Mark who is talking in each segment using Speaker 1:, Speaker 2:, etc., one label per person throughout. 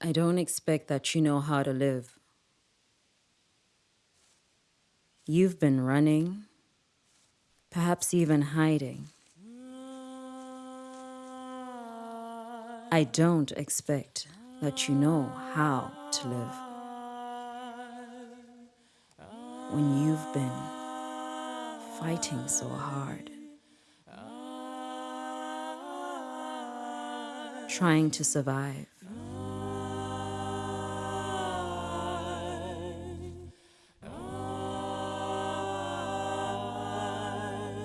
Speaker 1: I don't expect that you know how to live. You've been running, perhaps even hiding. I don't expect that you know how to live. When you've been fighting so hard, trying to survive.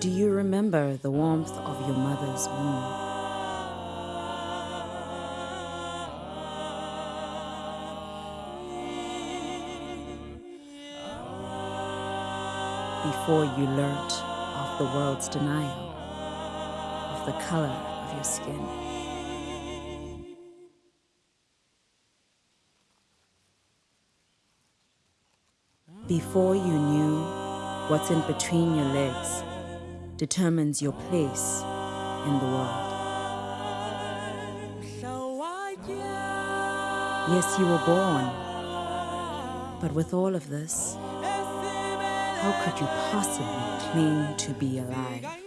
Speaker 1: Do you remember the warmth of your mother's womb? Before you learnt of the world's denial of the color of your skin. Before you knew what's in between your legs determines your place in the world. Yes, you were born, but with all of this, how could you possibly claim to be alive?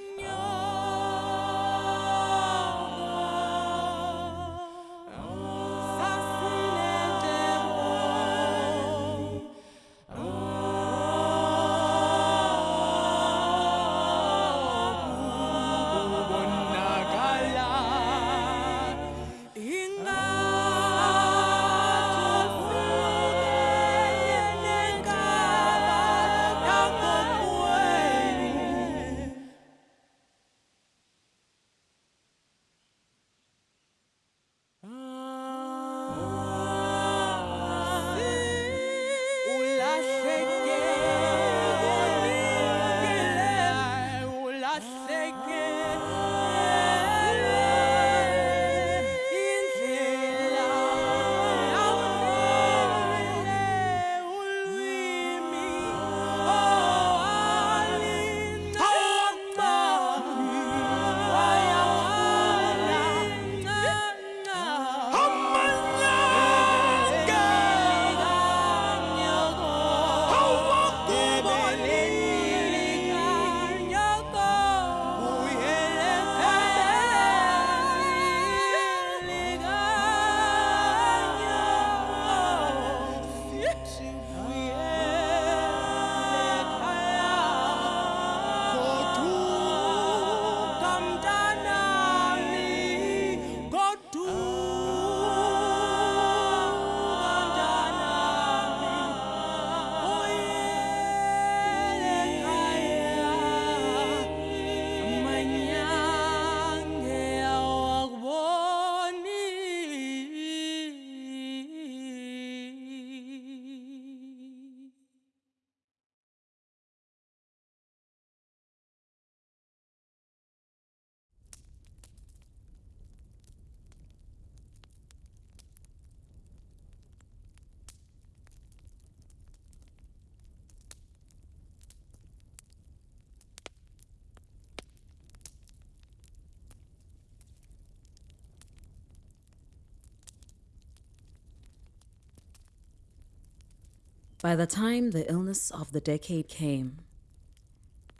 Speaker 1: By the time the illness of the decade came,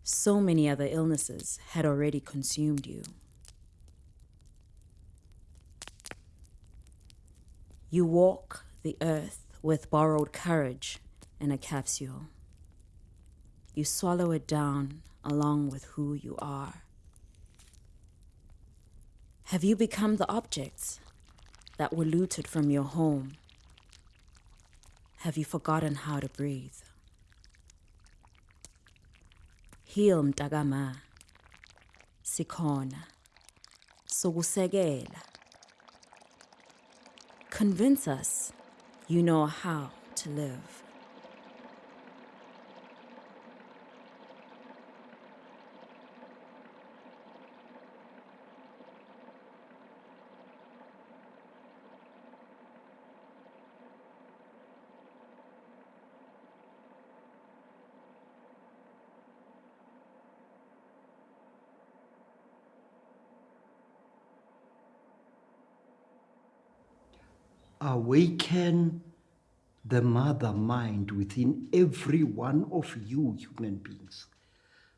Speaker 1: so many other illnesses had already consumed you. You walk the earth with borrowed courage in a capsule. You swallow it down along with who you are. Have you become the objects that were looted from your home? Have you forgotten how to breathe? Heal mtakama. Sikhona. Sokusekela. Convince us you know how to live.
Speaker 2: Awaken the mother mind within every one of you human beings.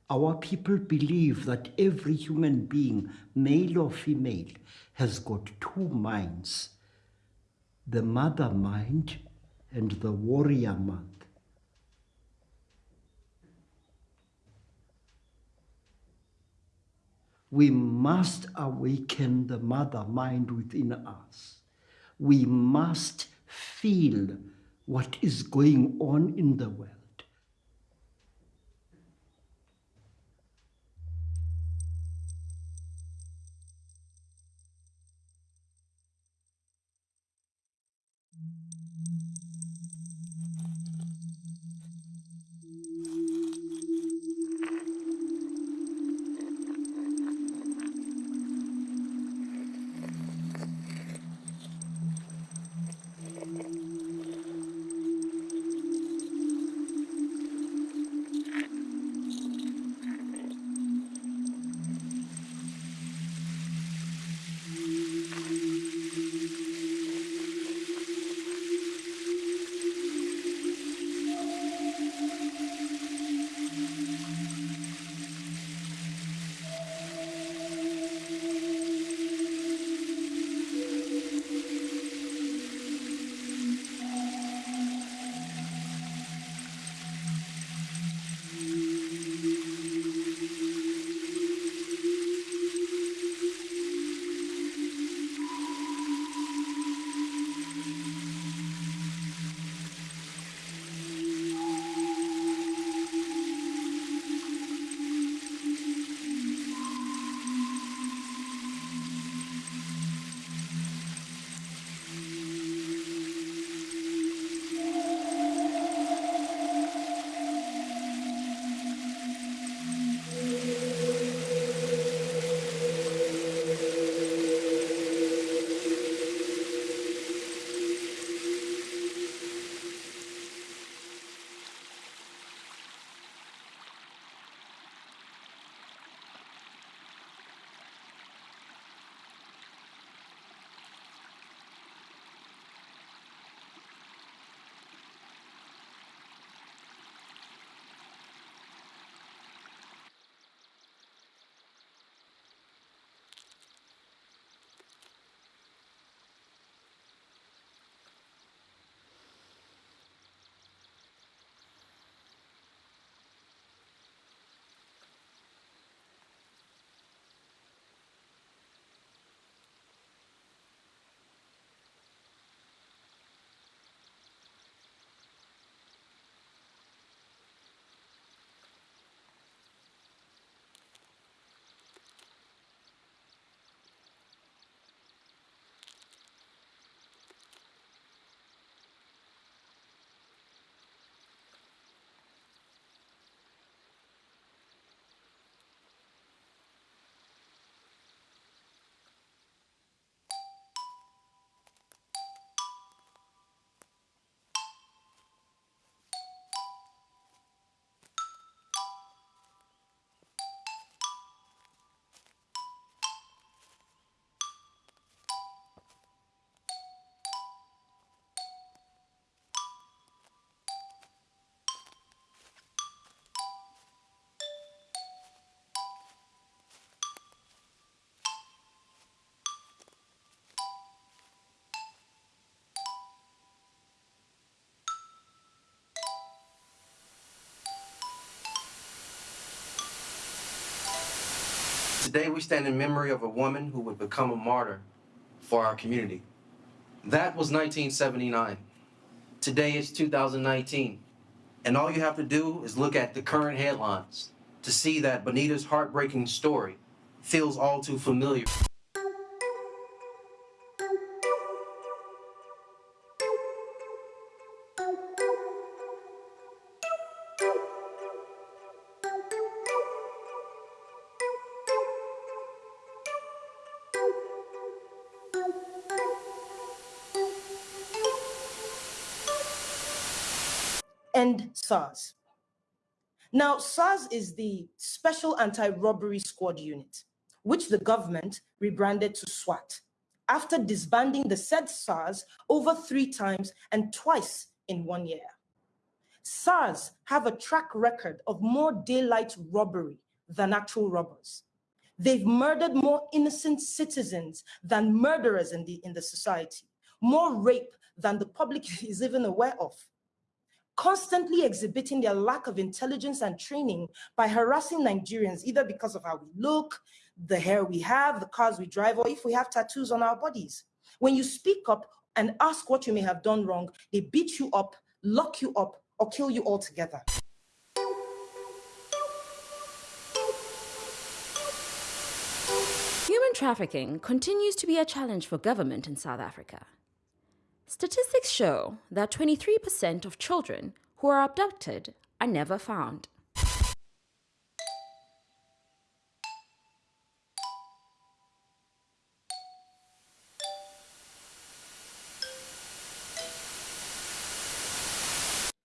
Speaker 2: Our people believe that every human being, male or female, has got two minds the mother mind and the warrior mind. We must awaken the mother mind within us. We must feel what is going on in the world.
Speaker 3: Today we stand in memory of a woman who would become a martyr for our community. That was 1979. Today is 2019. And all you have to do is look at the current headlines to see that Bonita's heartbreaking story feels all too familiar.
Speaker 4: SARS. Now, SARS is the Special Anti-Robbery Squad Unit, which the government rebranded to SWAT. after disbanding the said SARS over three times and twice in one year. SARS have a track record of more daylight robbery than actual robbers. They've murdered more innocent citizens than murderers in the, in the society, more rape than the public is even aware of constantly exhibiting their lack of intelligence and training by harassing Nigerians, either because of how we look, the hair we have, the cars we drive, or if we have tattoos on our bodies. When you speak up and ask what you may have done wrong, they beat you up, lock you up, or kill you altogether.
Speaker 1: Human trafficking continues to be a challenge for government in South Africa. Statistics show that 23% of children who are abducted are never found.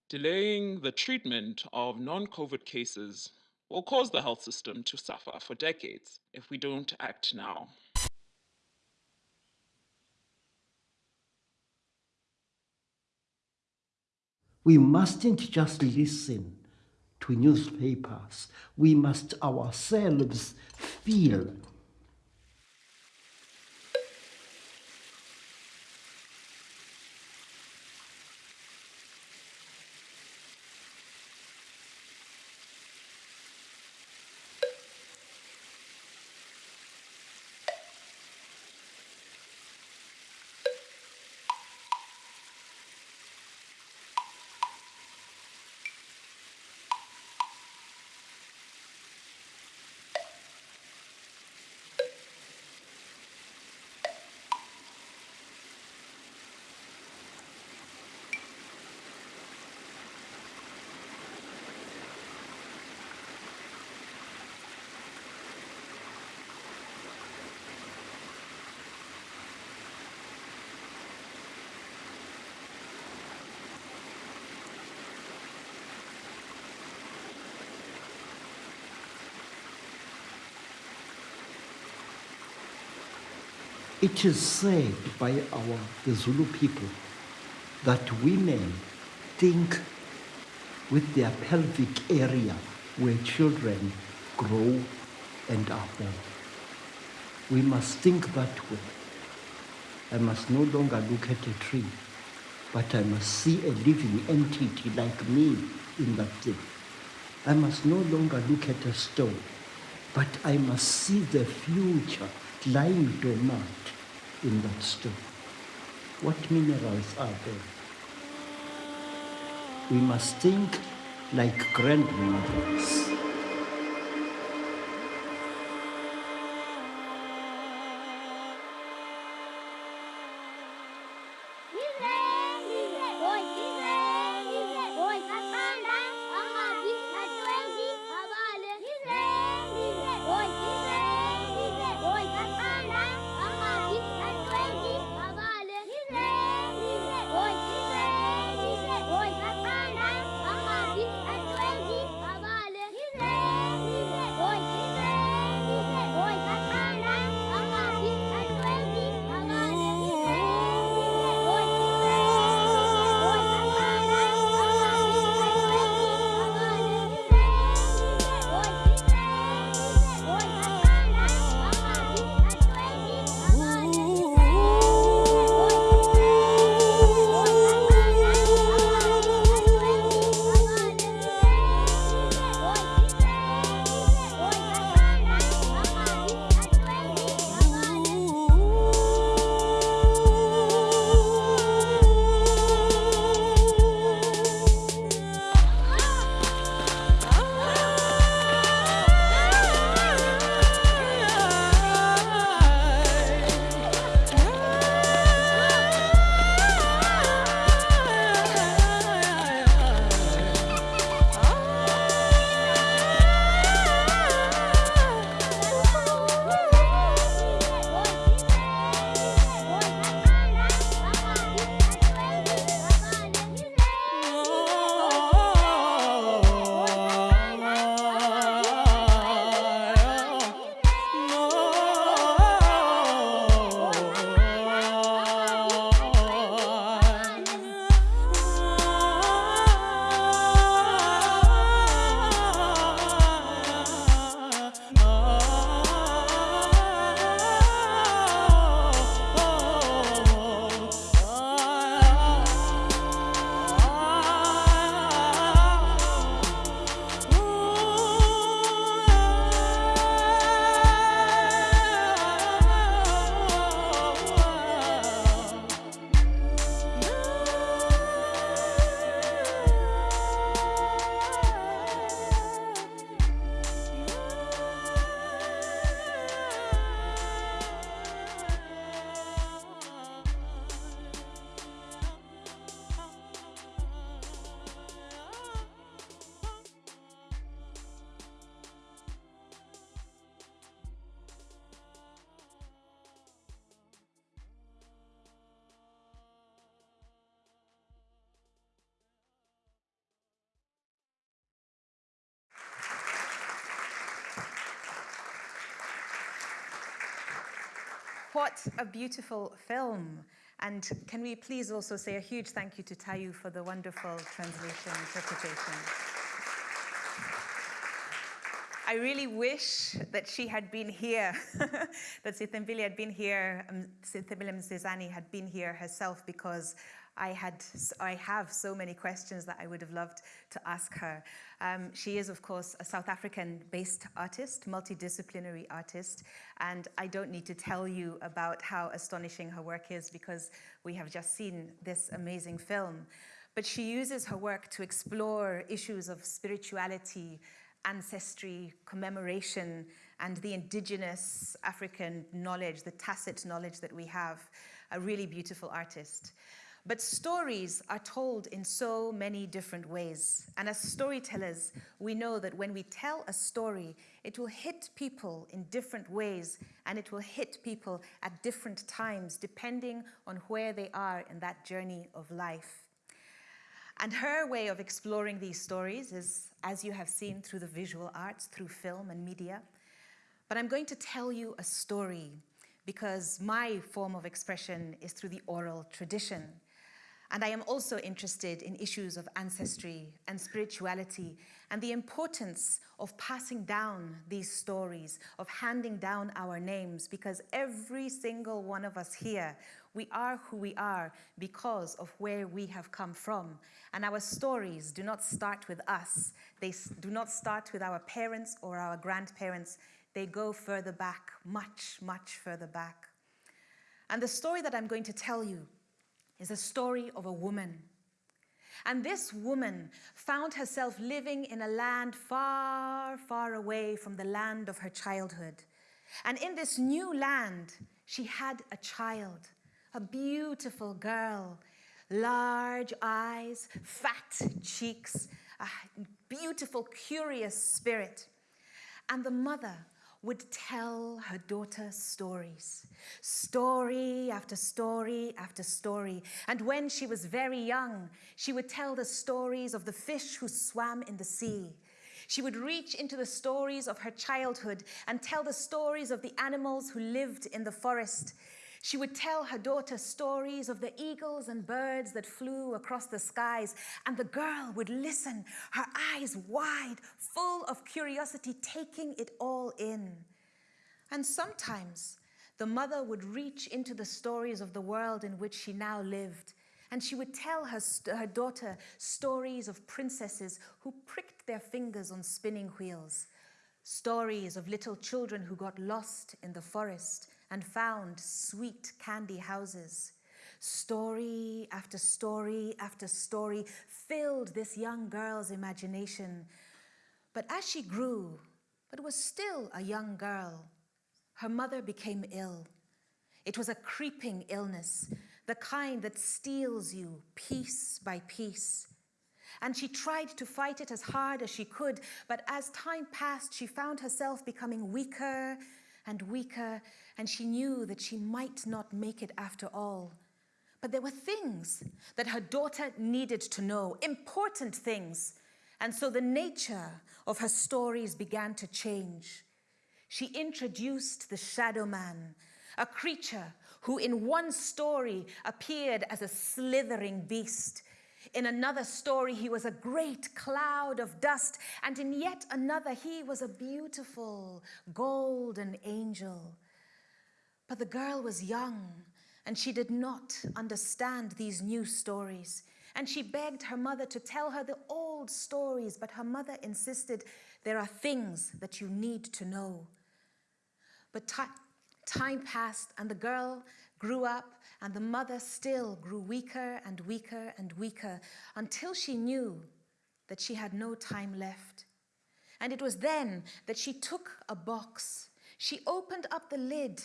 Speaker 5: Delaying the treatment of non COVID cases will cause the health system to suffer for decades if we don't act now.
Speaker 2: We mustn't just listen to newspapers. We must ourselves feel It is said by our the Zulu people that women think with their pelvic area where children grow and are born. We must think that way. I must no longer look at a tree, but I must see a living entity like me in that thing. I must no longer look at a stone, but I must see the future lying dormant in that stone. What minerals are there? We must think like grandmothers.
Speaker 6: What a beautiful film. And can we please also say a huge thank you to Tayu for the wonderful translation interpretation. I really wish that she had been here, that Sethembile had been here, um, Sethembile Msezane had been here herself because I, had, I have so many questions that I would have loved to ask her. Um, she is, of course, a South African-based artist, multidisciplinary artist, and I don't need to tell you about how astonishing her work is because we have just seen this amazing film. But she uses her work to explore issues of spirituality, ancestry, commemoration, and the indigenous African knowledge, the tacit knowledge that we have. A really beautiful artist. But stories are told in so many different ways. And as storytellers, we know that when we tell a story, it will hit people in different ways and it will hit people at different times, depending on where they are in that journey of life. And her way of exploring these stories is, as you have seen through the visual arts, through film and media. But I'm going to tell you a story because my form of expression is through the oral tradition. And I am also interested in issues of ancestry and spirituality and the importance of passing down these stories, of handing down our names, because every single one of us here, we are who we are because of where we have come from. And our stories do not start with us. They do not start with our parents or our grandparents. They go further back, much, much further back. And the story that I'm going to tell you is a story of a woman. And this woman found herself living in a land far, far away from the land of her childhood. And in this new land, she had a child, a beautiful girl, large eyes, fat cheeks, a beautiful, curious spirit. And the mother would tell her daughter stories, story after story after story. And when she was very young, she would tell the stories of the fish who swam in the sea. She would reach into the stories of her childhood and tell the stories of the animals who lived in the forest. She would tell her daughter stories of the eagles and birds that flew across the skies, and the girl would listen, her eyes wide, full of curiosity, taking it all in. And sometimes the mother would reach into the stories of the world in which she now lived, and she would tell her, her daughter stories of princesses who pricked their fingers on spinning wheels, stories of little children who got lost in the forest, and found sweet candy houses. Story after story after story filled this young girl's imagination. But as she grew, but was still a young girl, her mother became ill. It was a creeping illness, the kind that steals you piece by piece. And she tried to fight it as hard as she could, but as time passed, she found herself becoming weaker and weaker, and she knew that she might not make it after all. But there were things that her daughter needed to know, important things. And so the nature of her stories began to change. She introduced the shadow man, a creature who in one story appeared as a slithering beast in another story, he was a great cloud of dust, and in yet another, he was a beautiful golden angel. But the girl was young, and she did not understand these new stories. And she begged her mother to tell her the old stories, but her mother insisted there are things that you need to know. But time passed, and the girl grew up and the mother still grew weaker and weaker and weaker until she knew that she had no time left. And it was then that she took a box, she opened up the lid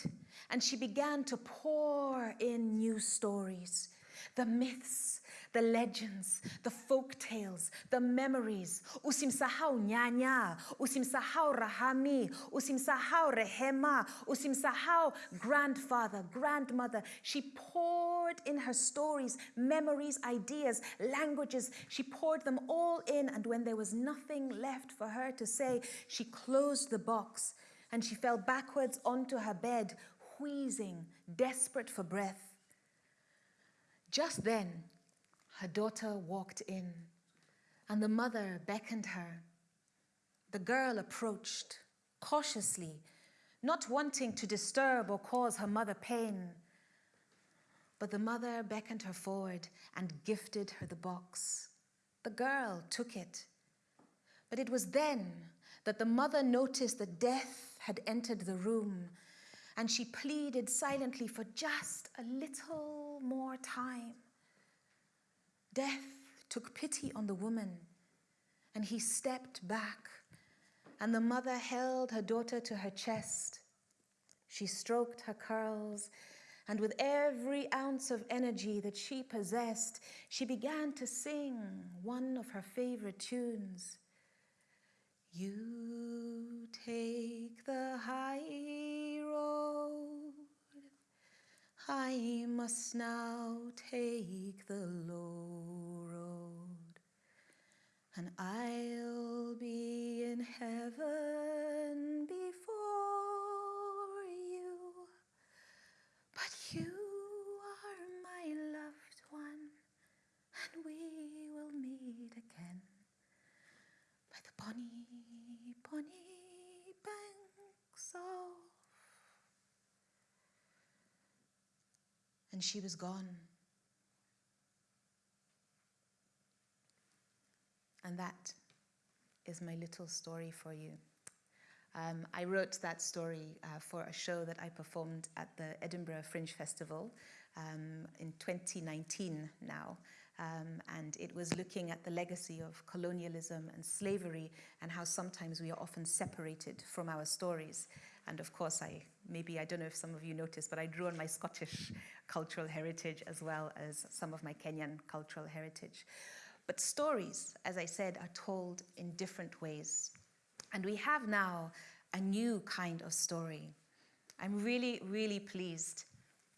Speaker 6: and she began to pour in new stories, the myths, the legends, the folk tales, the memories. Usimsahau nyanya, usimsahau rahami, usimsahau rehema, usimsahau grandfather, grandmother. She poured in her stories, memories, ideas, languages. She poured them all in and when there was nothing left for her to say, she closed the box and she fell backwards onto her bed, wheezing, desperate for breath. Just then, her daughter walked in, and the mother beckoned her. The girl approached cautiously, not wanting to disturb or cause her mother pain. But the mother beckoned her forward and gifted her the box. The girl took it. But it was then that the mother noticed that death had entered the room and she pleaded silently for just a little more time. Death took pity on the woman and he stepped back and the mother held her daughter to her chest. She stroked her curls and with every ounce of energy that she possessed, she began to sing one of her favorite tunes. You take the high road, I must now take the low road, and I'll be in heaven before you. But you are my loved one, and we will meet again by the bonny, bonny banks of. And she was gone. And that is my little story for you. Um, I wrote that story uh, for a show that I performed at the Edinburgh Fringe Festival um, in 2019 now. Um, and it was looking at the legacy of colonialism and slavery and how sometimes we are often separated from our stories. And of course, I maybe, I don't know if some of you noticed, but I drew on my Scottish cultural heritage as well as some of my Kenyan cultural heritage. But stories, as I said, are told in different ways. And we have now a new kind of story. I'm really, really pleased.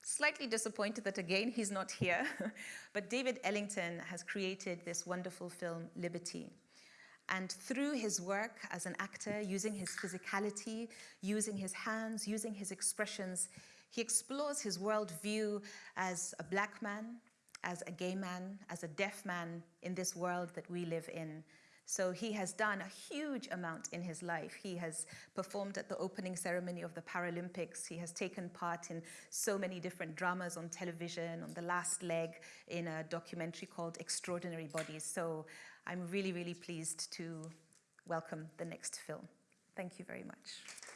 Speaker 6: Slightly disappointed that again he's not here, but David Ellington has created this wonderful film, Liberty. And through his work as an actor, using his physicality, using his hands, using his expressions, he explores his worldview as a black man, as a gay man, as a deaf man in this world that we live in. So he has done a huge amount in his life. He has performed at the opening ceremony of the Paralympics. He has taken part in so many different dramas on television, on the last leg in a documentary called Extraordinary Bodies. So I'm really, really pleased to welcome the next film. Thank you very much.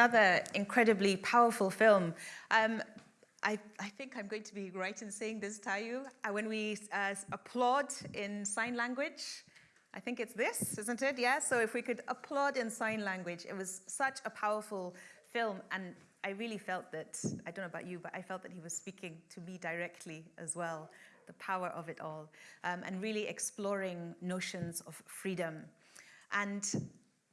Speaker 6: Another incredibly powerful film. Um, I, I, think I'm going to be right in saying this, Tayu. Uh, when we uh, applaud in sign language, I think it's this, isn't it? Yeah, so if we could applaud in sign language, it was such a powerful film. And I really felt that, I don't know about you, but I felt that he was speaking to me directly as well, the power of it all, um, and really exploring notions of freedom. And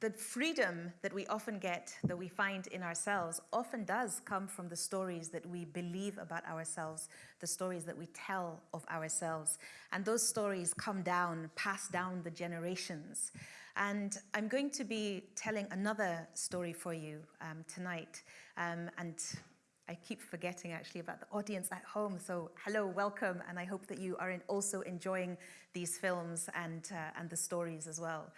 Speaker 6: the freedom that we often get, that we find in ourselves, often does come from the stories that we believe about ourselves, the stories that we tell of ourselves. And those stories come down, pass down the generations. And I'm going to be telling another story for you um, tonight. Um, and I keep forgetting actually about the audience at home. So hello, welcome. And I hope that you are also enjoying these films and, uh, and the stories as well.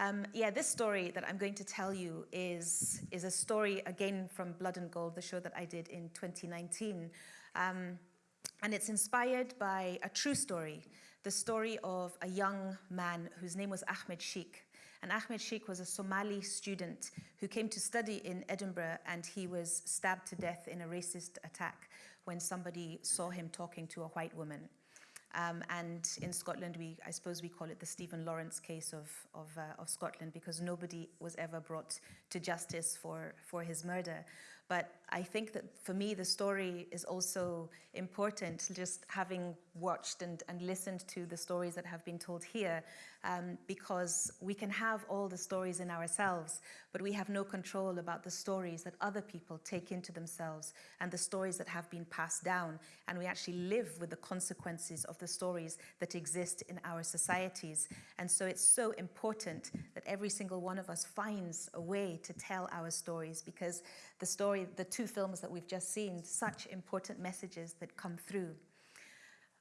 Speaker 6: Um, yeah, this story that I'm going to tell you is, is a story, again, from Blood and Gold, the show that I did in 2019. Um, and it's inspired by a true story, the story of a young man whose name was Ahmed Sheikh. And Ahmed Sheikh was a Somali student who came to study in Edinburgh and he was stabbed to death in a racist attack when somebody saw him talking to a white woman. Um, and in Scotland, we, I suppose we call it the Stephen Lawrence case of, of, uh, of Scotland because nobody was ever brought to justice for, for his murder. But I think that for me, the story is also important, just having watched and, and listened to the stories that have been told here, um, because we can have all the stories in ourselves, but we have no control about the stories that other people take into themselves and the stories that have been passed down. And we actually live with the consequences of the stories that exist in our societies. And so it's so important that every single one of us finds a way to tell our stories because the story, the two films that we've just seen, such important messages that come through.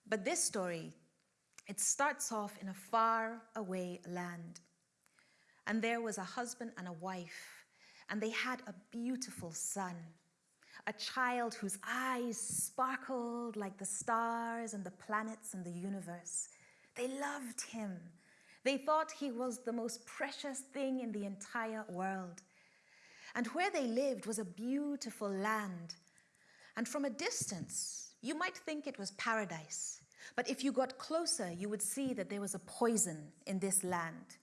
Speaker 6: But this story, it starts off in a far away land. And there was a husband and a wife, and they had a beautiful son, a child whose eyes sparkled like the stars and the planets and the universe. They loved him. They thought he was the most precious thing in the entire world. And where they lived was a beautiful land. And from a distance, you might think it was paradise. But if you got closer, you would see that there was a poison in this land.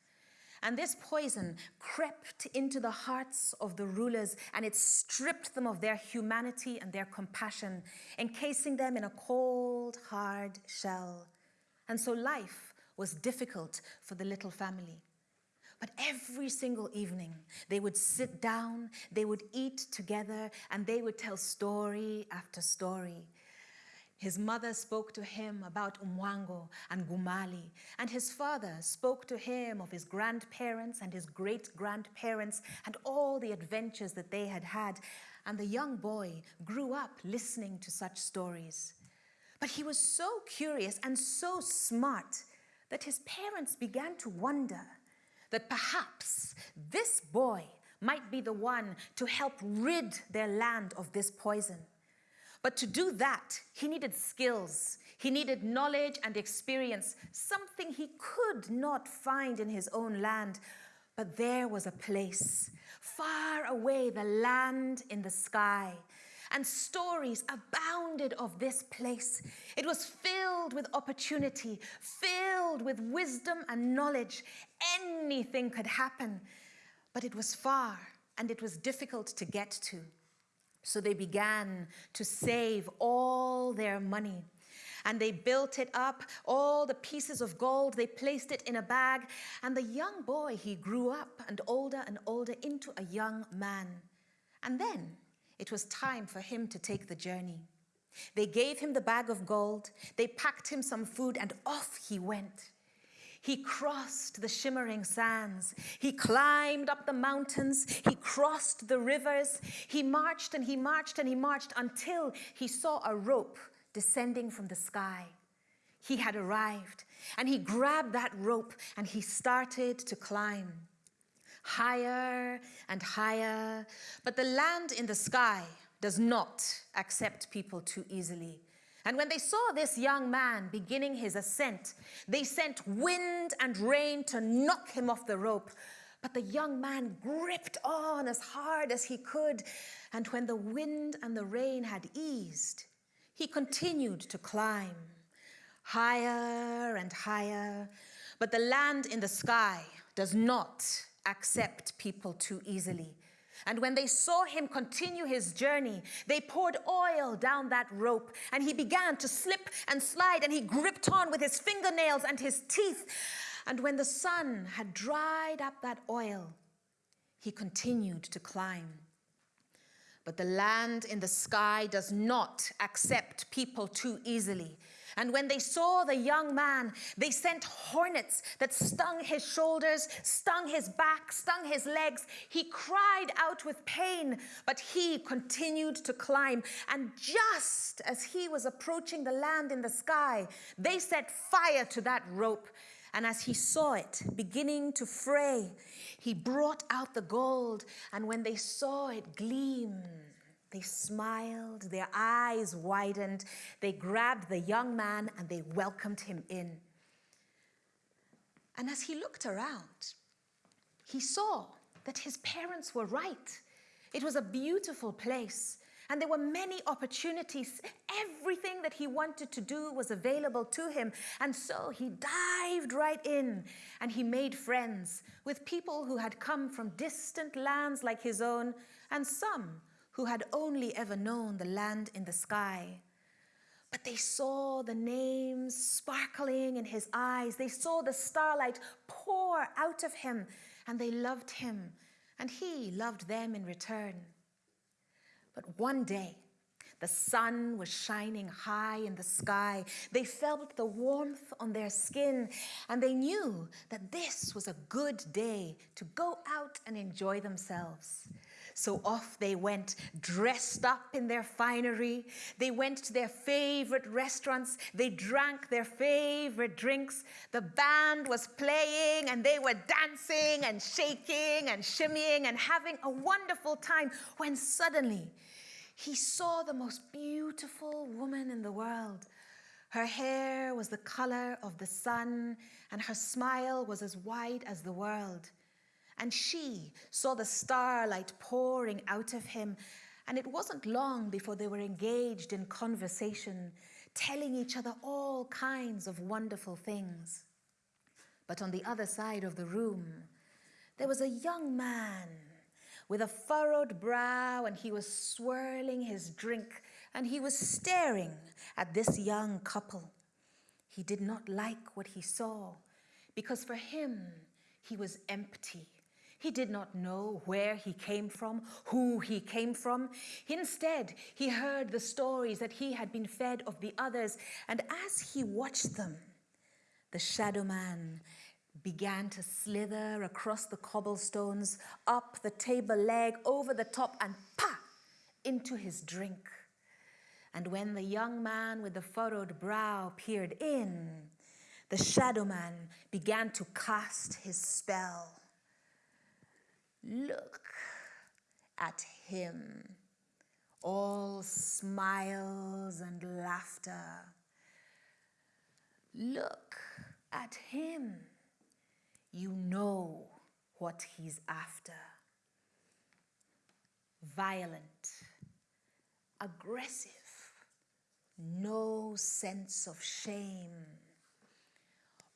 Speaker 6: And this poison crept into the hearts of the rulers and it stripped them of their humanity and their compassion, encasing them in a cold, hard shell. And so life was difficult for the little family. But every single evening, they would sit down, they would eat together, and they would tell story after story. His mother spoke to him about Umwango and Gumali, and his father spoke to him of his grandparents and his great-grandparents and all the adventures that they had had. And the young boy grew up listening to such stories. But he was so curious and so smart that his parents began to wonder that perhaps this boy might be the one to help rid their land of this poison. But to do that, he needed skills, he needed knowledge and experience, something he could not find in his own land. But there was a place, far away, the land in the sky, and stories abounded of this place. It was filled with opportunity, filled with wisdom and knowledge. Anything could happen, but it was far and it was difficult to get to. So they began to save all their money and they built it up, all the pieces of gold, they placed it in a bag. And the young boy, he grew up and older and older into a young man. And then it was time for him to take the journey. They gave him the bag of gold, they packed him some food, and off he went. He crossed the shimmering sands. He climbed up the mountains. He crossed the rivers. He marched and he marched and he marched until he saw a rope descending from the sky. He had arrived and he grabbed that rope and he started to climb higher and higher. But the land in the sky does not accept people too easily. And when they saw this young man beginning his ascent, they sent wind and rain to knock him off the rope. But the young man gripped on as hard as he could. And when the wind and the rain had eased, he continued to climb higher and higher. But the land in the sky does not accept people too easily. And when they saw him continue his journey, they poured oil down that rope and he began to slip and slide and he gripped on with his fingernails and his teeth. And when the sun had dried up that oil, he continued to climb. But the land in the sky does not accept people too easily. And when they saw the young man, they sent hornets that stung his shoulders, stung his back, stung his legs. He cried out with pain, but he continued to climb. And just as he was approaching the land in the sky, they set fire to that rope. And as he saw it beginning to fray, he brought out the gold. And when they saw it gleam, they smiled, their eyes widened, they grabbed the young man and they welcomed him in. And as he looked around, he saw that his parents were right. It was a beautiful place. And there were many opportunities. Everything that he wanted to do was available to him. And so he dived right in and he made friends with people who had come from distant lands like his own and some who had only ever known the land in the sky. But they saw the names sparkling in his eyes. They saw the starlight pour out of him and they loved him and he loved them in return. But one day, the sun was shining high in the sky. They felt the warmth on their skin, and they knew that this was a good day to go out and enjoy themselves. So off they went, dressed up in their finery. They went to their favorite restaurants. They drank their favorite drinks. The band was playing and they were dancing and shaking and shimmying and having a wonderful time when suddenly he saw the most beautiful woman in the world. Her hair was the color of the sun, and her smile was as wide as the world. And she saw the starlight pouring out of him. And it wasn't long before they were engaged in conversation, telling each other all kinds of wonderful things. But on the other side of the room, there was a young man with a furrowed brow, and he was swirling his drink, and he was staring at this young couple. He did not like what he saw, because for him, he was empty. He did not know where he came from, who he came from. Instead, he heard the stories that he had been fed of the others, and as he watched them, the shadow man began to slither across the cobblestones, up the table leg, over the top, and pa! into his drink. And when the young man with the furrowed brow peered in, the shadow man began to cast his spell. Look at him, all smiles and laughter. Look at him. You know what he's after. Violent, aggressive, no sense of shame,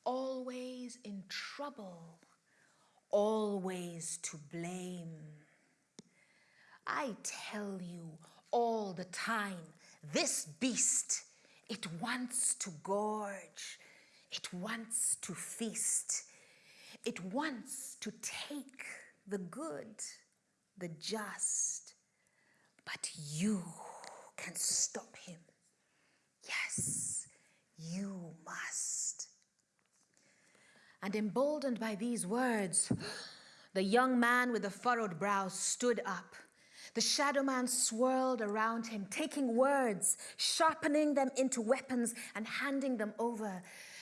Speaker 6: always in trouble always to blame. I tell you all the time, this beast, it wants to gorge, it wants to feast, it wants to take the good, the just, but you can stop him. Yes, you must. And emboldened by these words, the young man with the furrowed brow stood up. The shadow man swirled around him, taking words, sharpening them into weapons, and handing them over.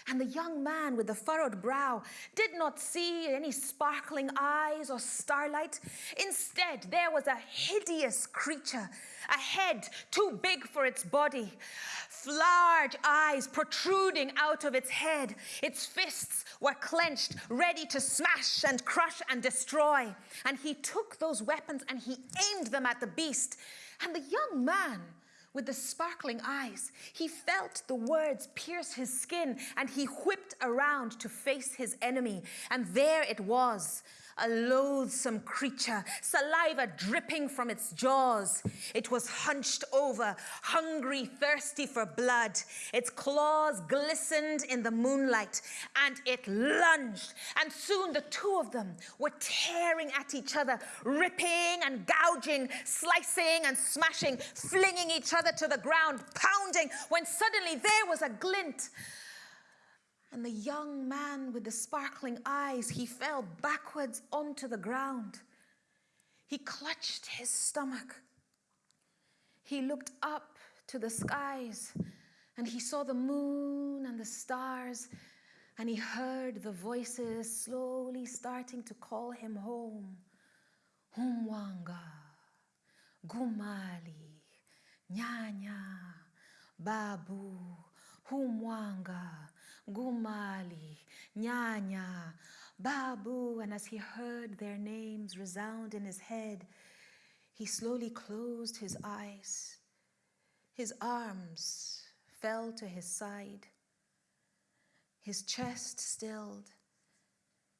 Speaker 6: And the young man with the furrowed brow did not see any sparkling eyes or starlight. Instead, there was a hideous creature, a head too big for its body, large eyes protruding out of its head. Its fists were clenched, ready to smash and crush and destroy. And he took those weapons and he aimed them at the beast. And the young man with the sparkling eyes, he felt the words pierce his skin and he whipped around to face his enemy. And there it was a loathsome creature, saliva dripping from its jaws. It was hunched over, hungry, thirsty for blood. Its claws glistened in the moonlight, and it lunged. And soon the two of them were tearing at each other, ripping and gouging, slicing and smashing, flinging each other to the ground, pounding, when suddenly there was a glint and the young man with the sparkling eyes, he fell backwards onto the ground. He clutched his stomach. He looked up to the skies and he saw the moon and the stars and he heard the voices slowly starting to call him home. Humwanga, Gumali, Nyanya, Babu, Humwanga, Gumali, Nyanya, Babu, and as he heard their names resound in his head, he slowly closed his eyes. His arms fell to his side. His chest stilled,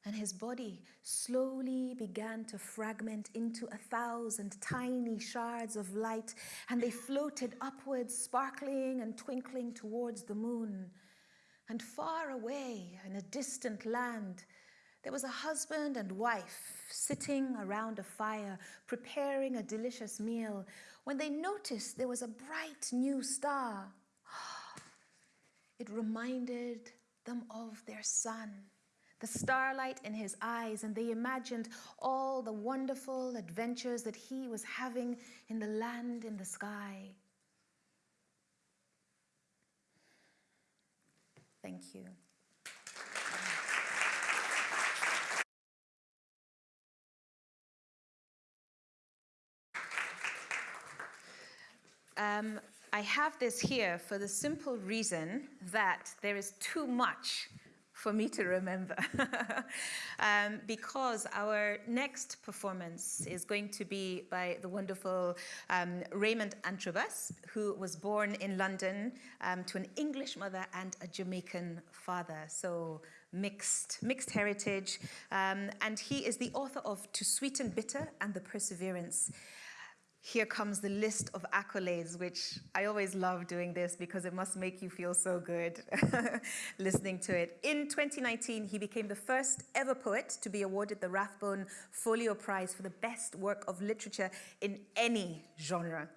Speaker 6: and his body slowly began to fragment into a thousand tiny shards of light, and they floated upwards, sparkling and twinkling towards the moon. And far away in a distant land, there was a husband and wife sitting around a fire, preparing a delicious meal, when they noticed there was a bright new star. It reminded them of their son, the starlight in his eyes, and they imagined all the wonderful adventures that he was having in the land in the sky. Thank you. Um, I have this here for the simple reason that there is too much for me to remember. um, because our next performance is going to be by the wonderful um, Raymond Antrobus, who was born in London um, to an English mother and a Jamaican father. So mixed, mixed heritage. Um, and he is the author of To Sweeten Bitter and The Perseverance here comes the list of accolades, which I always love doing this because it must make you feel so good listening to it. In 2019, he became the first ever poet to be awarded the Rathbone Folio Prize for the best work of literature in any genre.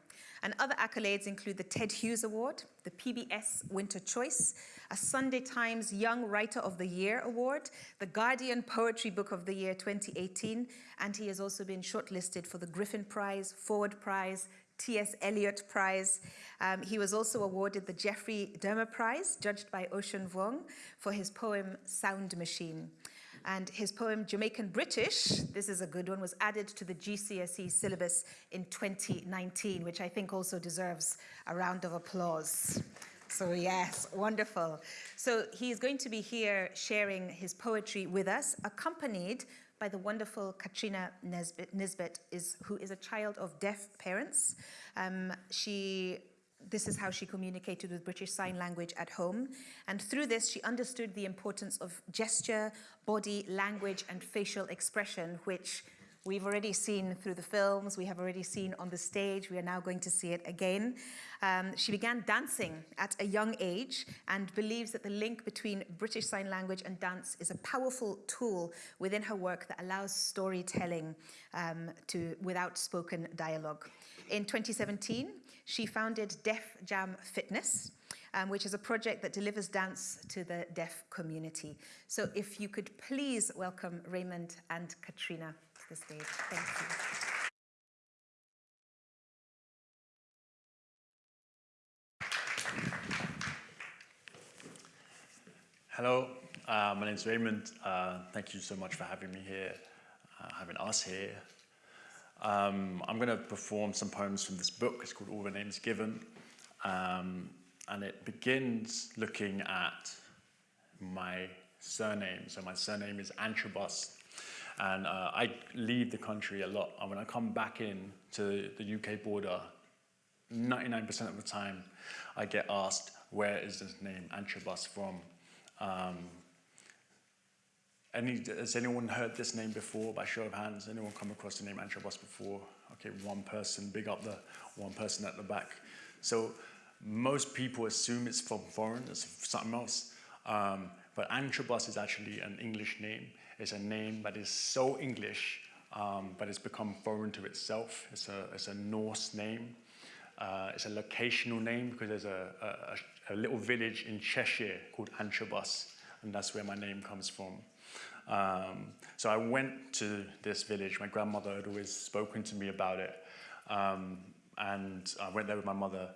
Speaker 6: And other accolades include the Ted Hughes Award, the PBS Winter Choice, a Sunday Times Young Writer of the Year Award, the Guardian Poetry Book of the Year 2018, and he has also been shortlisted for the Griffin Prize, Forward Prize, T.S. Eliot Prize. Um, he was also awarded the Geoffrey Dearmer Prize, judged by Ocean Vuong, for his poem Sound Machine. And his poem Jamaican British, this is a good one, was added to the GCSE syllabus in 2019, which I think also deserves a round of applause. So yes, wonderful. So he is going to be here sharing his poetry with us, accompanied by the wonderful Katrina Nesbitt, Nisbet, is, who is a child of deaf parents. Um, she this is how she communicated with British Sign Language at home. And through this, she understood the importance of gesture, body, language, and facial expression, which we've already seen through the films, we have already seen on the stage, we are now going to see it again. Um, she began dancing at a young age and believes that the link between British Sign Language and dance is a powerful tool within her work that allows storytelling um, to, without spoken dialogue. In 2017, she founded Deaf Jam Fitness, um, which is a project that delivers dance to the deaf community. So if you could please welcome Raymond and Katrina to the stage. Thank you.
Speaker 7: Hello, uh, my name is Raymond. Uh, thank you so much for having me here, uh, having us here. Um, I'm going to perform some poems from this book. It's called All the Names Given. Um, and it begins looking at my surname. So my surname is Antrobus. And uh, I leave the country a lot. And when I come back in to the UK border, 99% of the time I get asked, where is this name Antrobus from? Um, any, has anyone heard this name before by show of hands? Anyone come across the name Antrobus before? Okay, one person, big up the one person at the back. So most people assume it's from foreign, it's something else. Um, but Antrobus is actually an English name. It's a name that is so English, um, but it's become foreign to itself. It's a, it's a Norse name. Uh, it's a locational name because there's a, a, a little village in Cheshire called Antrobus, and that's where my name comes from. Um, so I went to this village. My grandmother had always spoken to me about it. Um, and I went there with my mother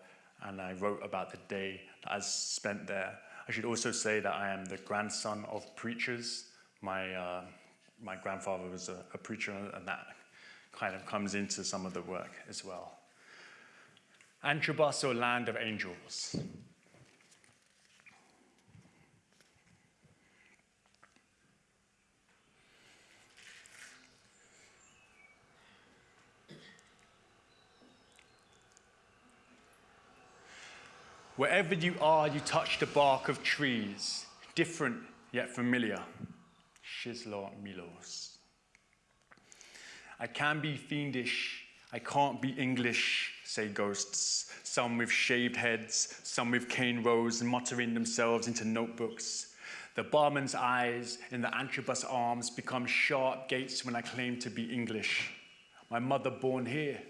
Speaker 7: and I wrote about the day that I spent there. I should also say that I am the grandson of preachers. My, uh, my grandfather was a, a preacher and that kind of comes into some of the work as well. Antrobus, or land of angels. Wherever you are, you touch the bark of trees, different yet familiar. Shizla Milos. I can be fiendish, I can't be English, say ghosts, some with shaved heads, some with cane rows, muttering themselves into notebooks. The barman's eyes in the antrobus arms become sharp gates when I claim to be English. My mother born here.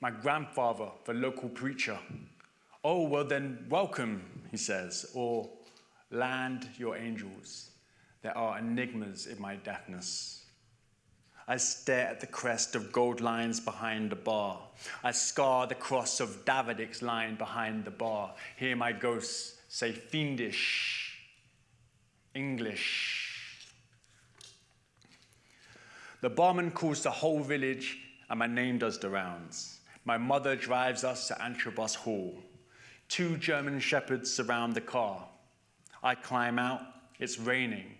Speaker 7: My grandfather, the local preacher. Oh, well then, welcome, he says, or land your angels. There are enigmas in my deafness. I stare at the crest of gold lines behind the bar. I scar the cross of Davidic's line behind the bar. Hear my ghosts say fiendish, English. The barman calls the whole village, and my name does the rounds. My mother drives us to Antrobus Hall. Two German shepherds surround the car. I climb out, it's raining.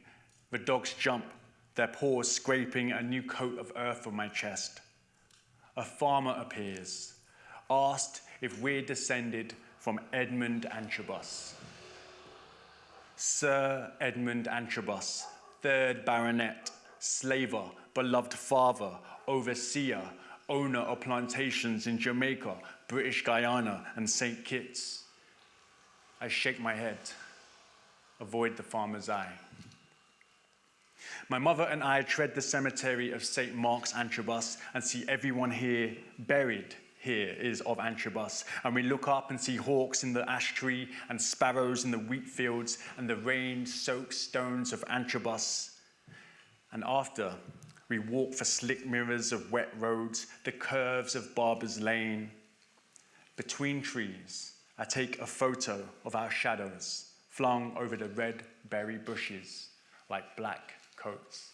Speaker 7: The dogs jump, their paws scraping a new coat of earth on my chest. A farmer appears, asked if we're descended from Edmund Antrobus. Sir Edmund Antrobus, third baronet, slaver, beloved father, overseer, owner of plantations in Jamaica, British Guiana, and St. Kitts. I shake my head, avoid the farmer's eye. My mother and I tread the cemetery of St. Mark's Antrobus and see everyone here buried here is of Antrobus. And we look up and see hawks in the ash tree and sparrows in the wheat fields and the rain-soaked stones of Antrobus. And after, we walk the slick mirrors of wet roads, the curves of Barber's Lane. Between trees, I take a photo of our shadows flung over the red berry bushes like black coats.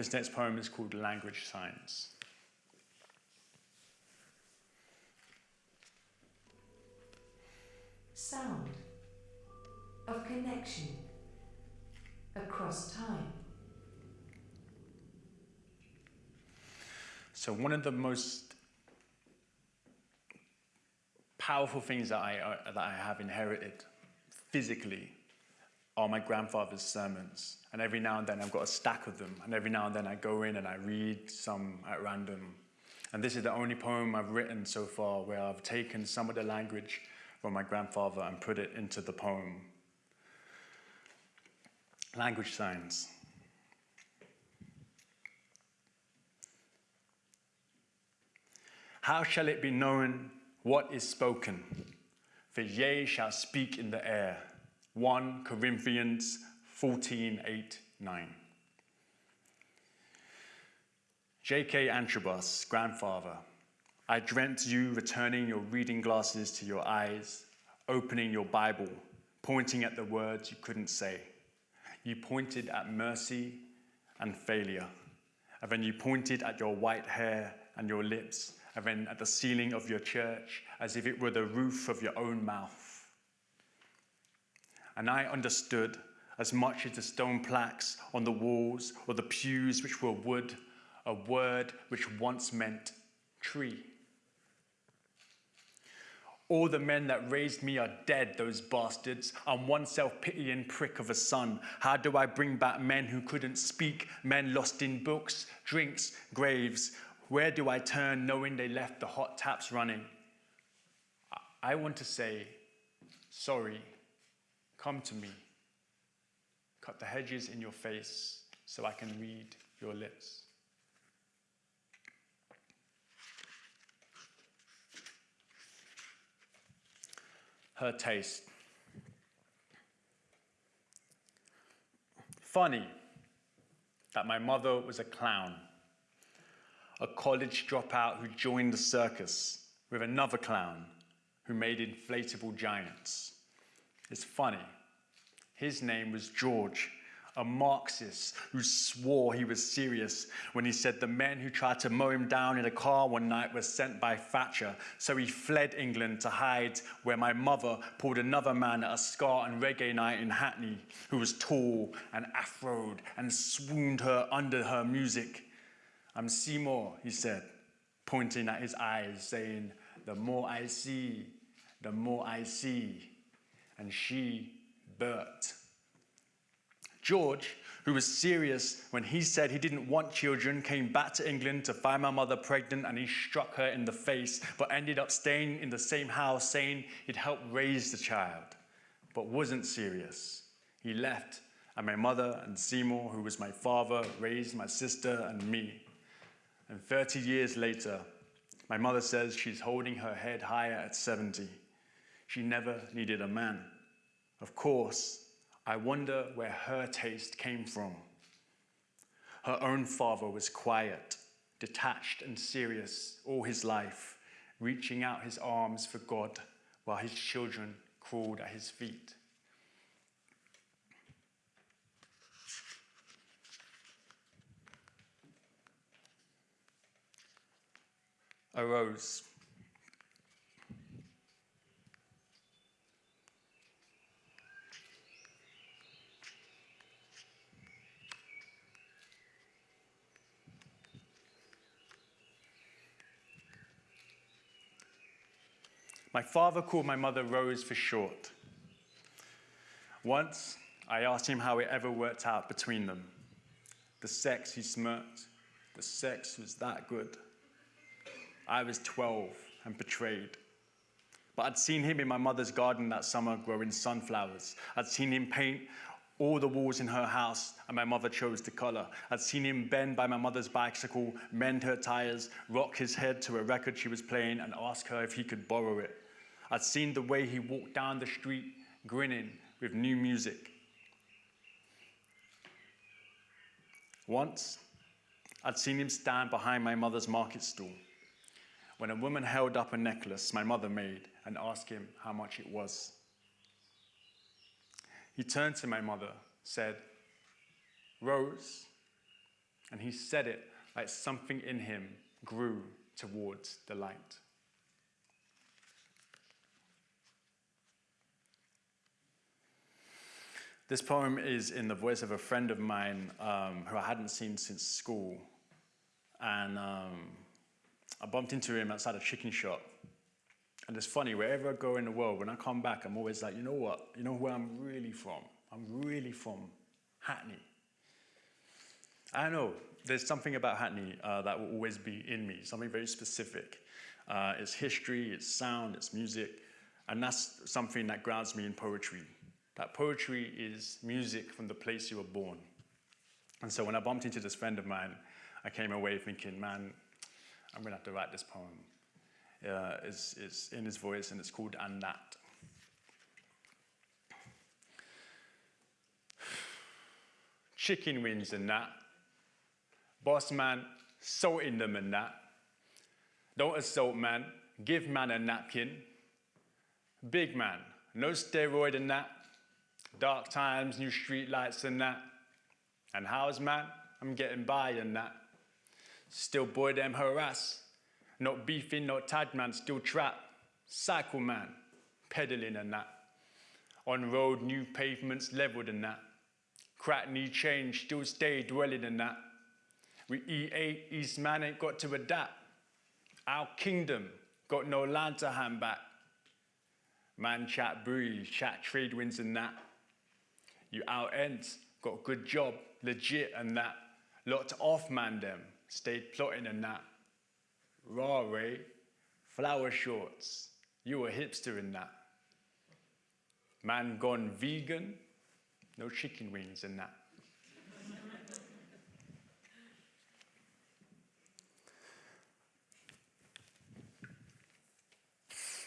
Speaker 7: This next poem is called Language Science.
Speaker 8: sound of connection across time.
Speaker 7: So one of the most powerful things that I, uh, that I have inherited physically are my grandfather's sermons. And every now and then I've got a stack of them. And every now and then I go in and I read some at random. And this is the only poem I've written so far where I've taken some of the language from my grandfather and put it into the poem. Language signs. How shall it be known what is spoken? For ye shall speak in the air. 1 Corinthians 14, 8, 9. J.K. Antrobus, grandfather, I dreamt you returning your reading glasses to your eyes, opening your Bible, pointing at the words you couldn't say. You pointed at mercy and failure. And then you pointed at your white hair and your lips, and then at the ceiling of your church as if it were the roof of your own mouth. And I understood as much as the stone plaques on the walls or the pews which were wood, a word which once meant tree. All the men that raised me are dead, those bastards. I'm one self-pitying prick of a son. How do I bring back men who couldn't speak, men lost in books, drinks, graves? Where do I turn knowing they left the hot taps running? I want to say, sorry, come to me. Cut the hedges in your face so I can read your lips. her taste. Funny that my mother was a clown, a college dropout who joined the circus with another clown who made inflatable giants. It's funny. His name was George, a Marxist who swore he was serious when he said the men who tried to mow him down in a car one night were sent by Thatcher. So he fled England to hide where my mother pulled another man at a ska and reggae night in Hackney who was tall and afroed and swooned her under her music. I'm Seymour, he said, pointing at his eyes, saying, The more I see, the more I see. And she, Bert. George, who was serious when he said he didn't want children, came back to England to find my mother pregnant and he struck her in the face, but ended up staying in the same house saying he'd help raise the child, but wasn't serious. He left, and my mother and Seymour, who was my father, raised my sister and me. And 30 years later, my mother says she's holding her head higher at 70. She never needed a man. Of course, I wonder where her taste came from. Her own father was quiet, detached, and serious all his life, reaching out his arms for God while his children crawled at his feet. Arose. My father called my mother Rose for short. Once, I asked him how it ever worked out between them. The sex, he smirked. The sex was that good. I was 12 and betrayed. But I'd seen him in my mother's garden that summer growing sunflowers. I'd seen him paint all the walls in her house, and my mother chose the color. I'd seen him bend by my mother's bicycle, mend her tires, rock his head to a record she was playing, and ask her if he could borrow it. I'd seen the way he walked down the street, grinning with new music. Once, I'd seen him stand behind my mother's market stall when a woman held up a necklace my mother made and asked him how much it was. He turned to my mother, said, Rose, and he said it like something in him grew towards the light. This poem is in the voice of a friend of mine um, who I hadn't seen since school. And um, I bumped into him outside a chicken shop. And it's funny, wherever I go in the world, when I come back, I'm always like, you know what? You know where I'm really from? I'm really from Hackney. I know there's something about Hackney uh, that will always be in me, something very specific. Uh, it's history, it's sound, it's music, and that's something that grounds me in poetry. That poetry is music from the place you were born. And so when I bumped into this friend of mine, I came away thinking, man, I'm going to have to write this poem. Uh, it's, it's in his voice and it's called And That. Chicken wings and that. Boss man, salt in them and that. Don't assault man, give man a napkin. Big man, no steroid and that. Dark times, new street lights and that. And how's man? I'm getting by and that. Still boy them harass. Not beefing, not tag man, still trap. Cycle man, pedaling and that. On road, new pavements leveled and that. Crack change, still stay dwelling in that. We E8, East man ain't got to adapt. Our kingdom got no land to hand back. Man chat breeze, chat trade winds and that. You out ends, got good job, legit and that. Locked off man them, stayed plotting and that. Raw Ray, flower shorts, you a hipster in that. Man gone vegan, no chicken wings in that.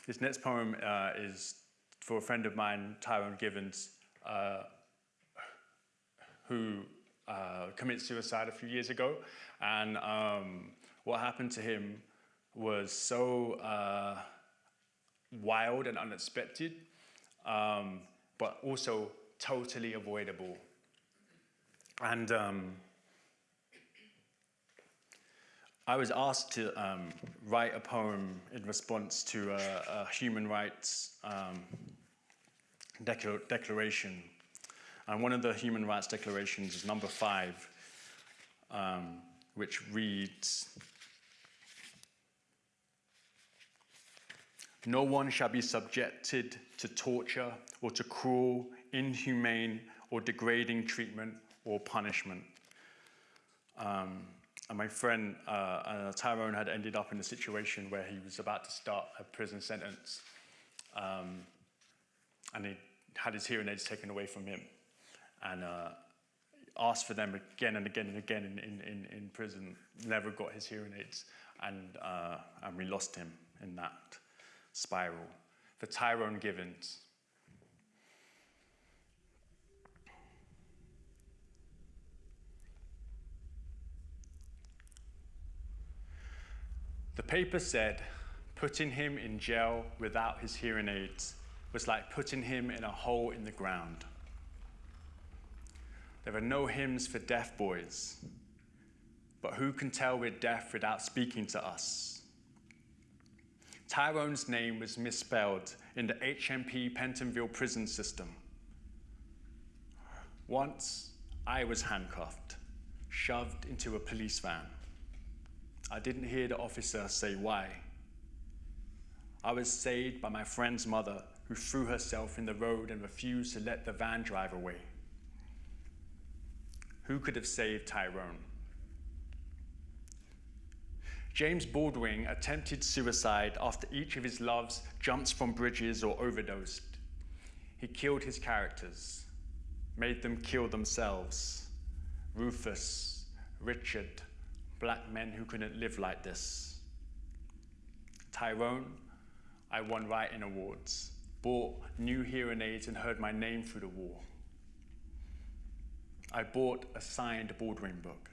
Speaker 7: this next poem uh, is for a friend of mine, Tyrone Givens, uh, who uh, committed suicide a few years ago. And um, what happened to him was so uh, wild and unexpected, um, but also totally avoidable. And um, I was asked to um, write a poem in response to a, a human rights um, declar declaration. And one of the human rights declarations is number five, um, which reads, No one shall be subjected to torture or to cruel, inhumane, or degrading treatment or punishment. Um, and my friend uh, uh, Tyrone had ended up in a situation where he was about to start a prison sentence. Um, and he had his hearing aids taken away from him. And uh, asked for them again and again and again in, in, in, prison, never got his hearing aids. And, uh, and we lost him in that spiral. For Tyrone Givens, The paper said putting him in jail without his hearing aids was like putting him in a hole in the ground. There are no hymns for deaf boys, but who can tell we're deaf without speaking to us? Tyrone's name was misspelled in the HMP Pentonville prison system. Once, I was handcuffed, shoved into a police van. I didn't hear the officer say why. I was saved by my friend's mother, who threw herself in the road and refused to let the van drive away. Who could have saved Tyrone? James Baldwin attempted suicide after each of his loves jumped from bridges or overdosed. He killed his characters, made them kill themselves. Rufus, Richard, black men who couldn't live like this. Tyrone, I won writing awards, bought new hearing aids and heard my name through the wall. I bought a signed Baldwin book.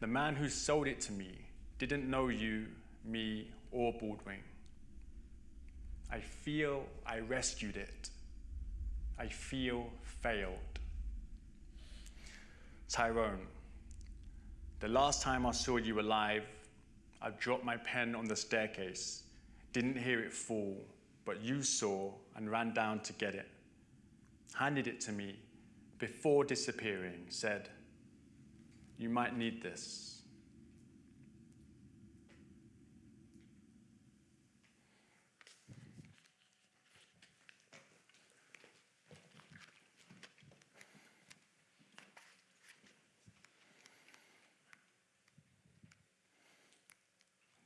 Speaker 7: The man who sold it to me didn't know you, me, or Baldwin. I feel I rescued it. I feel failed. Tyrone, the last time I saw you alive, I dropped my pen on the staircase, didn't hear it fall, but you saw and ran down to get it, handed it to me before disappearing, said, You might need this.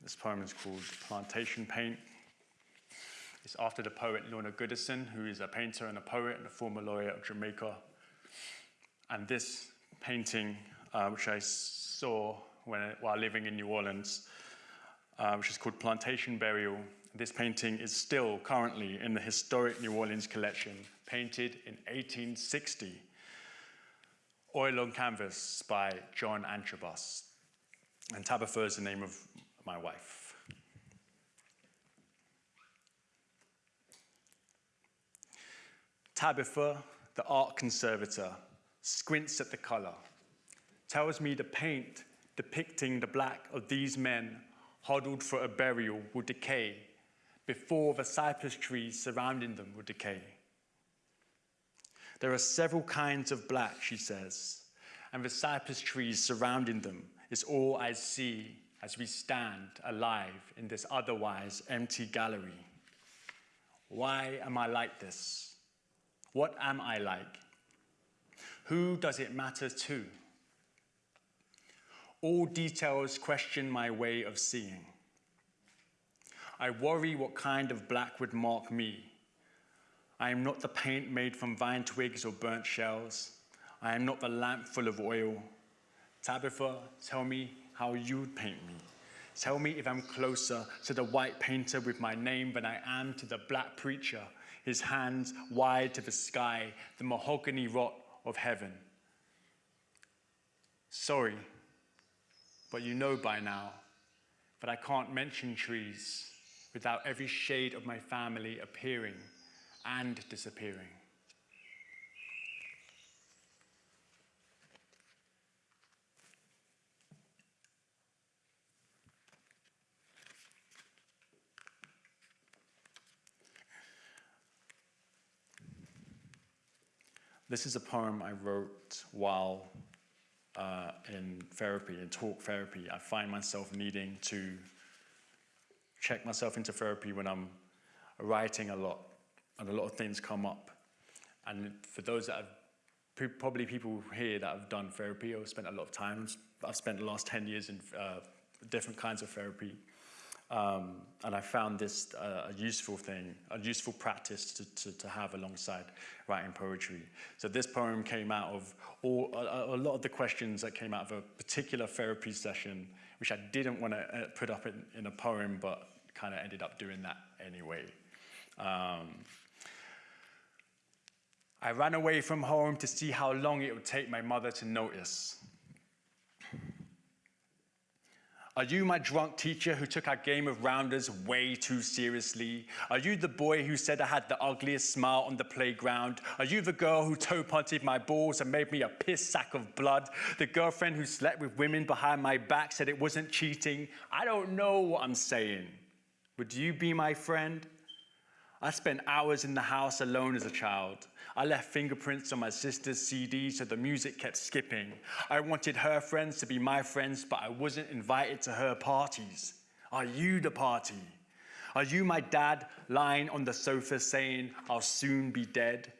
Speaker 7: This poem is called Plantation Paint. It's after the poet Lorna Goodison, who is a painter and a poet and a former lawyer of Jamaica. And this painting, uh, which I saw when, while living in New Orleans, uh, which is called Plantation Burial. This painting is still currently in the historic New Orleans collection, painted in 1860. Oil on canvas by John Antrobus. And Tabitha is the name of my wife. Tabitha, the art conservator, squints at the color, tells me the paint depicting the black of these men huddled for a burial will decay before the cypress trees surrounding them will decay. There are several kinds of black, she says, and the cypress trees surrounding them is all I see as we stand alive in this otherwise empty gallery. Why am I like this? What am I like? Who does it matter to? All details question my way of seeing. I worry what kind of black would mark me. I am not the paint made from vine twigs or burnt shells. I am not the lamp full of oil. Tabitha, tell me how you'd paint me. Tell me if I'm closer to the white painter with my name than I am to the black preacher, his hands wide to the sky, the mahogany rot of heaven. Sorry, but you know by now that I can't mention trees without every shade of my family appearing and disappearing. This is a poem I wrote while uh, in therapy, in talk therapy. I find myself needing to check myself into therapy when I'm writing a lot and a lot of things come up. And for those that have, probably people here that have done therapy or spent a lot of time, I've spent the last 10 years in uh, different kinds of therapy. Um, and I found this uh, a useful thing, a useful practice to, to, to, have alongside writing poetry. So this poem came out of all, a, a, lot of the questions that came out of a particular therapy session, which I didn't want to uh, put up in, in, a poem, but kind of ended up doing that anyway. Um, I ran away from home to see how long it would take my mother to notice. Are you my drunk teacher who took our game of rounders way too seriously? Are you the boy who said I had the ugliest smile on the playground? Are you the girl who toe punted my balls and made me a piss sack of blood? The girlfriend who slept with women behind my back said it wasn't cheating? I don't know what I'm saying. Would you be my friend? I spent hours in the house alone as a child. I left fingerprints on my sister's CD so the music kept skipping. I wanted her friends to be my friends, but I wasn't invited to her parties. Are you the party? Are you my dad lying on the sofa saying, I'll soon be dead?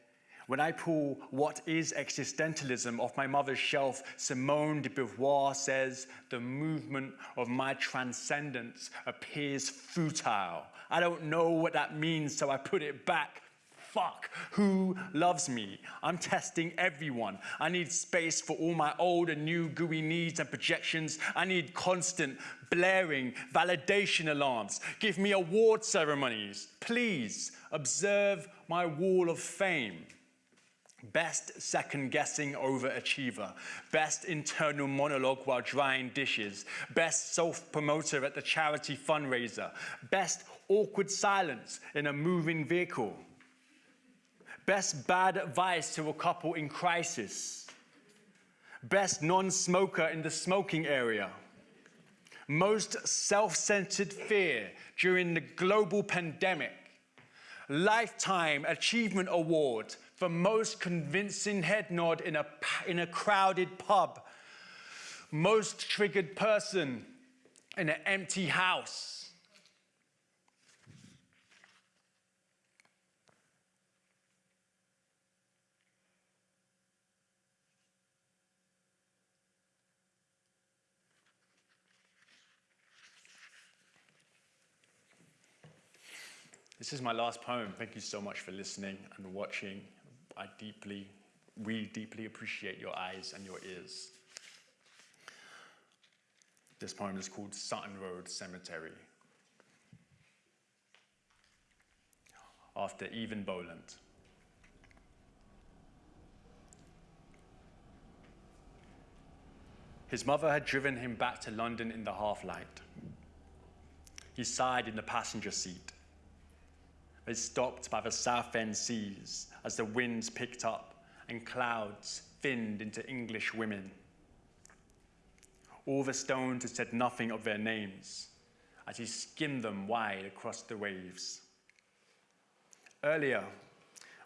Speaker 7: When I pull What is Existentialism off my mother's shelf, Simone de Beauvoir says, The movement of my transcendence appears futile. I don't know what that means, so I put it back fuck who loves me. I'm testing everyone. I need space for all my old and new gooey needs and projections. I need constant blaring validation alarms. Give me award ceremonies. Please observe my wall of fame. Best second guessing overachiever. Best internal monologue while drying dishes. Best self promoter at the charity fundraiser. Best awkward silence in a moving vehicle. Best bad advice to a couple in crisis. Best non-smoker in the smoking area. Most self-centered fear during the global pandemic. Lifetime Achievement Award for most convincing head nod in a, in a crowded pub. Most triggered person in an empty house. This is my last poem. Thank you so much for listening and watching. I deeply, we deeply appreciate your eyes and your ears. This poem is called Sutton Road Cemetery. After Eavan Boland. His mother had driven him back to London in the half-light. He sighed in the passenger seat they stopped by the Southend seas as the winds picked up and clouds thinned into English women. All the stones had said nothing of their names as he skimmed them wide across the waves. Earlier,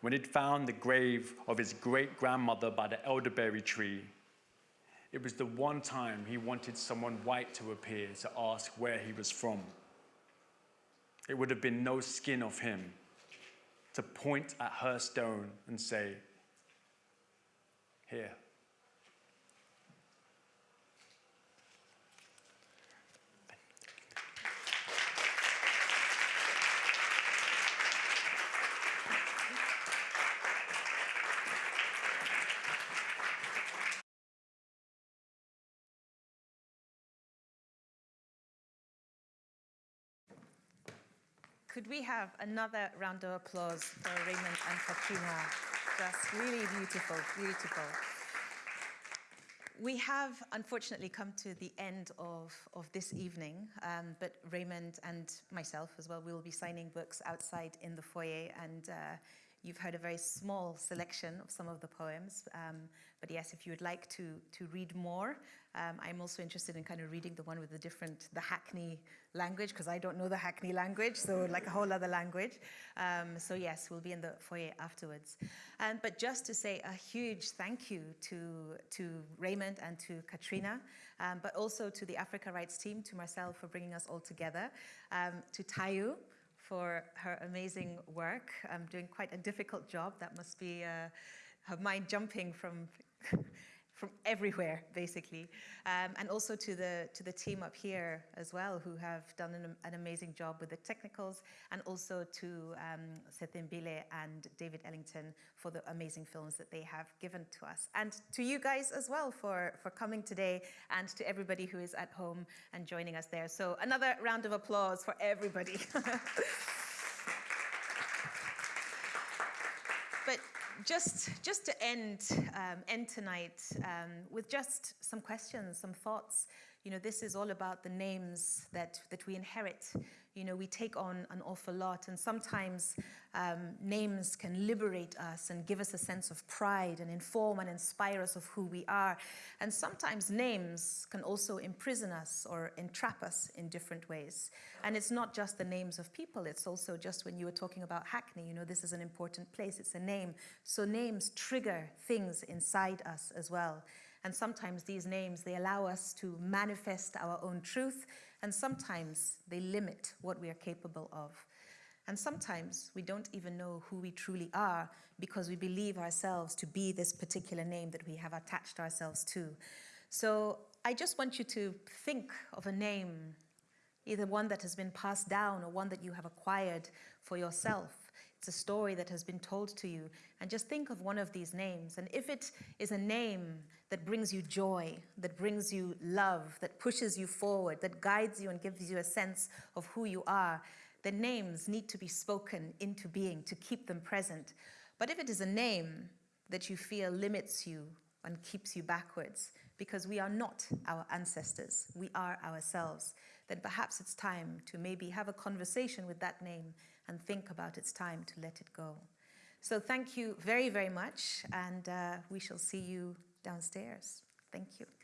Speaker 7: when he'd found the grave of his great grandmother by the elderberry tree, it was the one time he wanted someone white to appear to ask where he was from. It would have been no skin of him to point at her stone and say, Here.
Speaker 6: Could we have another round of applause for Raymond and Katrina? Just really beautiful, beautiful. We have unfortunately come to the end of, of this evening, um, but Raymond and myself as well, we will be signing books outside in the foyer and uh, You've heard a very small selection of some of the poems. Um, but yes, if you would like to, to read more, um, I'm also interested in kind of reading the one with the different, the Hackney language, because I don't know the Hackney language, so like a whole other language. Um, so yes, we'll be in the foyer afterwards. Um, but just to say a huge thank you to, to Raymond and to Katrina, um, but also to the Africa Writes team, to Marcel for bringing us all together, um, to Tayu, for her amazing work. I'm doing quite a difficult job. That must be uh, her mind jumping from from everywhere, basically. Um, and also to the, to the team up here as well, who have done an, an amazing job with the technicals, and also to um, Sethembile and David Ellington for the amazing films that they have given to us. And to you guys as well for, for coming today, and to everybody who is at home and joining us there. So another round of applause for everybody. but just, just to end, um, end tonight um, with just some questions, some thoughts. You know, this is all about the names that, that we inherit. You know, we take on an awful lot and sometimes um, names can liberate us and give us a sense of pride and inform and inspire us of who we are. And sometimes names can also imprison us or entrap us in different ways. And it's not just the names of people, it's also just when you were talking about Hackney, you know, this is an important place, it's a name. So names trigger things inside us as well. And sometimes these names, they allow us to manifest our own truth, and sometimes they limit what we are capable of. And sometimes we don't even know who we truly are because we believe ourselves to be this particular name that we have attached ourselves to. So I just want you to think of a name, either one that has been passed down or one that you have acquired for yourself. It's a story that has been told to you. And just think of one of these names. And if it is a name that brings you joy, that brings you love, that pushes you forward, that guides you and gives you a sense of who you are, the names need to be spoken into being to keep them present. But if it is a name that you feel limits you and keeps you backwards, because we are not our ancestors, we are ourselves, then perhaps it's time to maybe have a conversation with that name and think about it's time to let it go. So thank you very, very much, and uh, we shall see you downstairs. Thank you.